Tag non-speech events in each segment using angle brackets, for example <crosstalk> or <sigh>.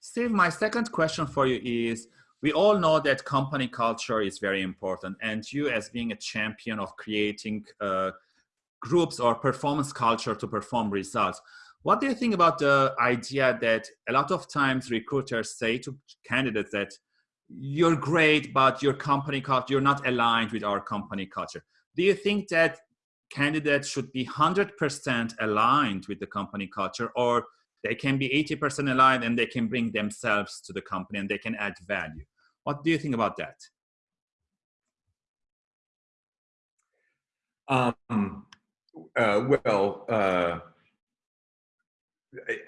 Steve, my second question for you is, we all know that company culture is very important and you as being a champion of creating uh, groups or performance culture to perform results. What do you think about the idea that a lot of times recruiters say to candidates that you're great, but your company culture, you're not aligned with our company culture. Do you think that candidates should be 100% aligned with the company culture or they can be 80% aligned and they can bring themselves to the company and they can add value? What do you think about that? Um, uh, well, uh,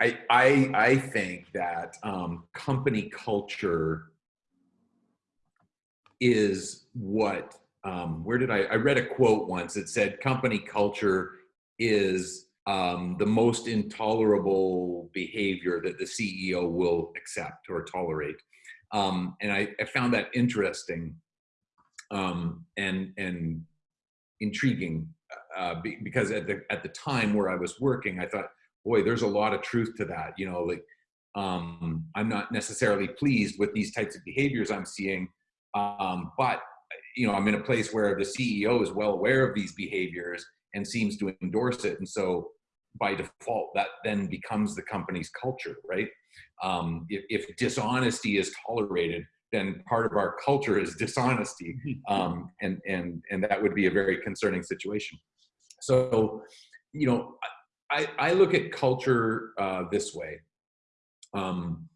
I, I, I think that um, company culture is what um, where did I I read a quote once that said company culture is um, the most intolerable behavior that the CEO will accept or tolerate. Um, and I, I, found that interesting um, and and intriguing uh, because at the at the time where I was working, I thought, boy, there's a lot of truth to that. You know, like um, I'm not necessarily pleased with these types of behaviors I'm seeing, um, but you know, I'm in a place where the CEO is well aware of these behaviors and seems to endorse it, and so by default, that then becomes the company's culture, right? Um, if, if, dishonesty is tolerated, then part of our culture is dishonesty, um, and and and that would be a very concerning situation. So, you know, I I look at culture uh, this way. Um,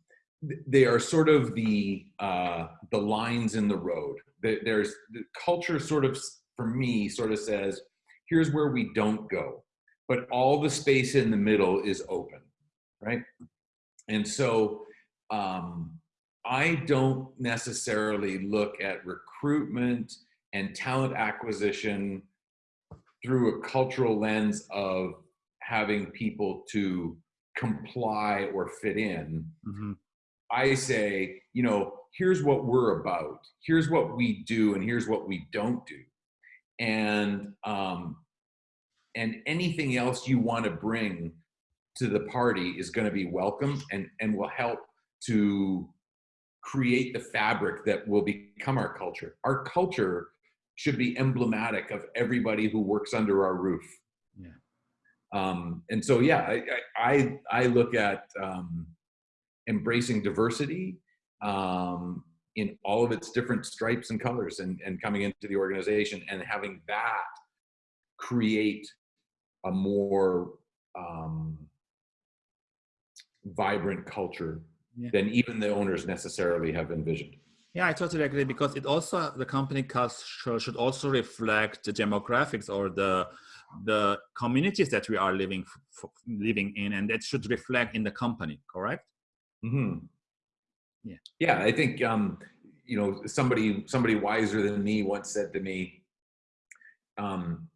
they are sort of the uh, the lines in the road. There's the culture sort of for me sort of says, here's where we don't go, but all the space in the middle is open, right? And so um, I don't necessarily look at recruitment and talent acquisition through a cultural lens of having people to comply or fit in. Mm-hmm. I say, you know, here's what we're about, here's what we do, and here's what we don't do. And um, and anything else you want to bring to the party is going to be welcome and and will help to create the fabric that will become our culture. Our culture should be emblematic of everybody who works under our roof. Yeah. Um, and so, yeah, I, I, I look at um, embracing diversity um, in all of its different stripes and colors and, and coming into the organization and having that create a more um, vibrant culture yeah. than even the owners necessarily have envisioned. Yeah, I totally agree because it also the company culture should also reflect the demographics or the the communities that we are living living in, and that should reflect in the company. Correct? Mm-hmm. Yeah. Yeah, I think um, you know somebody somebody wiser than me once said to me, um,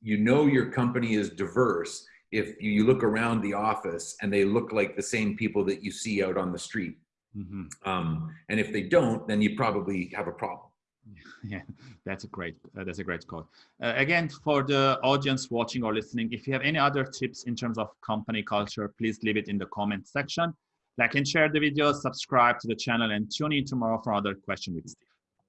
"You know your company is diverse if you look around the office and they look like the same people that you see out on the street. Mm-hmm. Um, and if they don't, then you probably have a problem." <laughs> yeah that's a great uh, that's a great quote uh, again for the audience watching or listening if you have any other tips in terms of company culture please leave it in the comment section like and share the video, subscribe to the channel, and tune in tomorrow for another question with Steve.